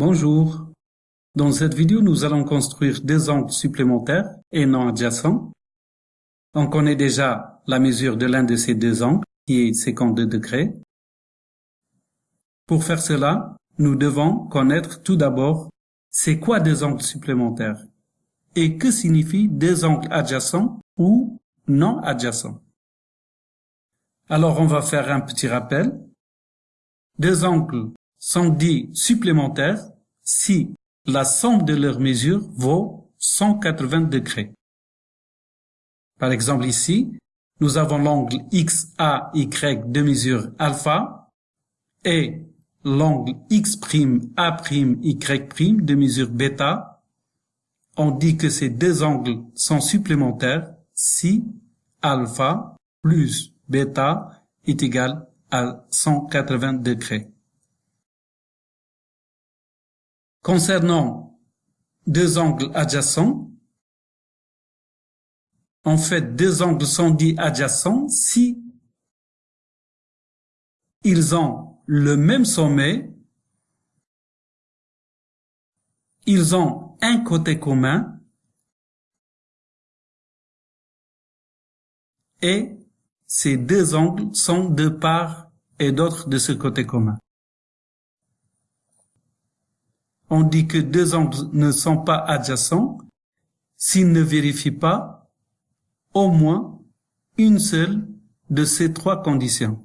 Bonjour. Dans cette vidéo, nous allons construire deux angles supplémentaires et non adjacents. On connaît déjà la mesure de l'un de ces deux angles, qui est 52 degrés. Pour faire cela, nous devons connaître tout d'abord c'est quoi deux angles supplémentaires et que signifie deux angles adjacents ou non adjacents. Alors on va faire un petit rappel. Deux angles sont dits supplémentaires si la somme de leurs mesures vaut 180 degrés. Par exemple ici, nous avons l'angle XAY de mesure alpha et l'angle X'A'Y' de mesure bêta. On dit que ces deux angles sont supplémentaires si alpha plus bêta est égal à 180 degrés. Concernant deux angles adjacents, en fait, deux angles sont dits adjacents si ils ont le même sommet, ils ont un côté commun et ces deux angles sont de part et d'autre de ce côté commun. On dit que deux angles ne sont pas adjacents s'ils ne vérifient pas au moins une seule de ces trois conditions.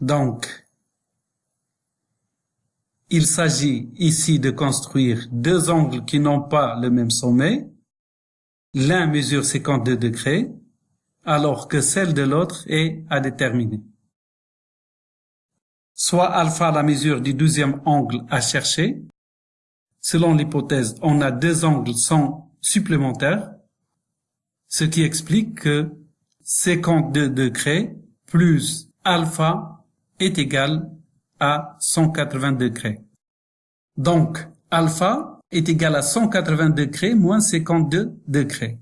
Donc, il s'agit ici de construire deux angles qui n'ont pas le même sommet. L'un mesure 52 degrés, alors que celle de l'autre est à déterminer soit alpha la mesure du douzième angle à chercher. Selon l'hypothèse, on a deux angles sans supplémentaires, ce qui explique que 52 degrés plus alpha est égal à 180 degrés. Donc, alpha est égal à 180 degrés moins 52 degrés.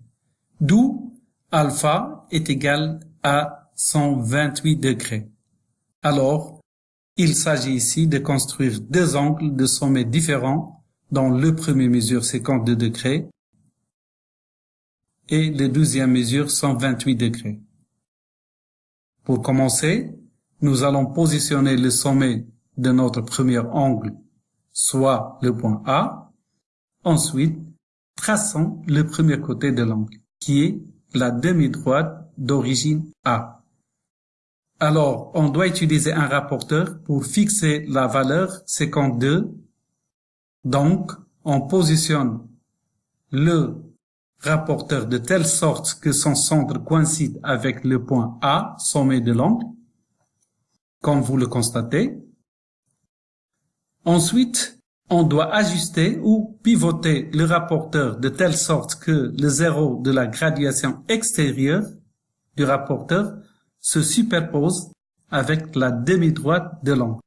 D'où alpha est égal à 128 degrés. Alors, il s'agit ici de construire deux angles de sommet différents dont le premier mesure 52 degrés et le deuxième mesure 128 degrés. Pour commencer, nous allons positionner le sommet de notre premier angle, soit le point A. Ensuite, traçons le premier côté de l'angle, qui est la demi-droite d'origine A. Alors, on doit utiliser un rapporteur pour fixer la valeur 52. Donc, on positionne le rapporteur de telle sorte que son centre coïncide avec le point A, sommet de l'angle, comme vous le constatez. Ensuite, on doit ajuster ou pivoter le rapporteur de telle sorte que le zéro de la graduation extérieure du rapporteur se superpose avec la demi-droite de l'angle.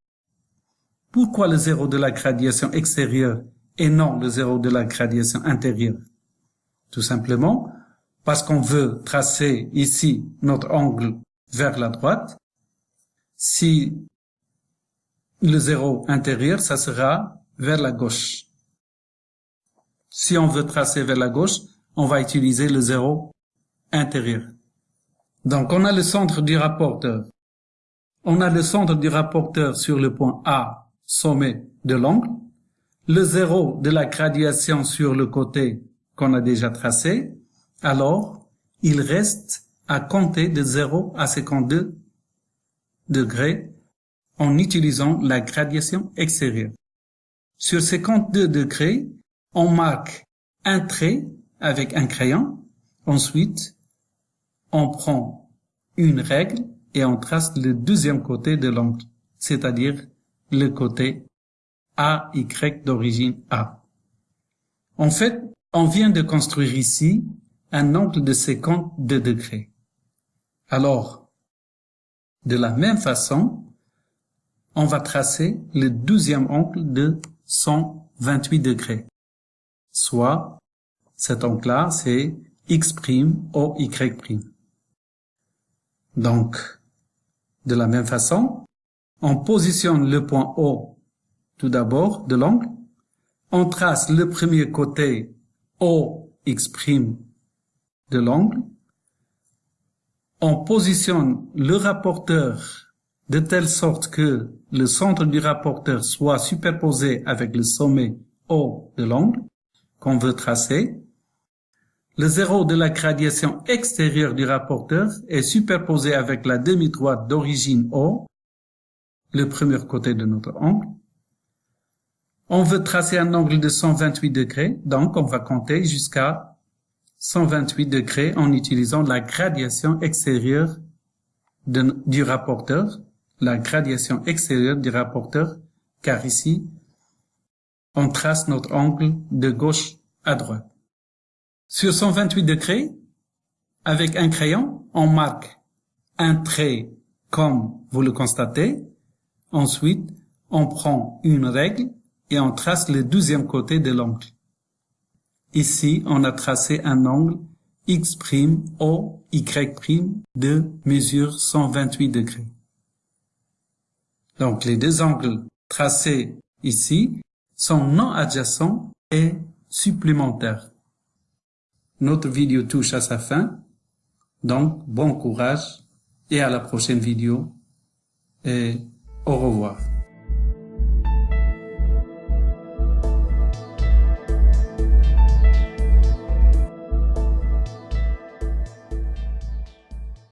Pourquoi le zéro de la gradation extérieure et non le zéro de la gradation intérieure? Tout simplement parce qu'on veut tracer ici notre angle vers la droite. Si le zéro intérieur, ça sera vers la gauche. Si on veut tracer vers la gauche, on va utiliser le zéro intérieur. Donc, on a le centre du rapporteur. On a le centre du rapporteur sur le point A, sommet de l'angle, le zéro de la graduation sur le côté qu'on a déjà tracé, alors il reste à compter de 0 à 52 degrés en utilisant la graduation extérieure. Sur 52 degrés, on marque un trait avec un crayon. Ensuite, on prend une règle et on trace le deuxième côté de l'angle, c'est-à-dire le côté AY d'origine A. En fait, on vient de construire ici un angle de 52 degrés. Alors, de la même façon, on va tracer le deuxième angle de 128 degrés. Soit, cet angle-là, c'est X' O Y'. Donc, de la même façon, on positionne le point O tout d'abord de l'angle. On trace le premier côté OX' de l'angle. On positionne le rapporteur de telle sorte que le centre du rapporteur soit superposé avec le sommet O de l'angle qu'on veut tracer. Le zéro de la gradation extérieure du rapporteur est superposé avec la demi-droite d'origine O, le premier côté de notre angle. On veut tracer un angle de 128 degrés, donc on va compter jusqu'à 128 degrés en utilisant la gradation extérieure du rapporteur, la gradation extérieure du rapporteur, car ici, on trace notre angle de gauche à droite. Sur 128 degrés, avec un crayon, on marque un trait comme vous le constatez. Ensuite, on prend une règle et on trace le douzième côté de l'angle. Ici, on a tracé un angle X' O Y' de mesure 128 degrés. Donc, les deux angles tracés ici sont non adjacents et supplémentaires. Notre vidéo touche à sa fin. Donc, bon courage et à la prochaine vidéo et au revoir.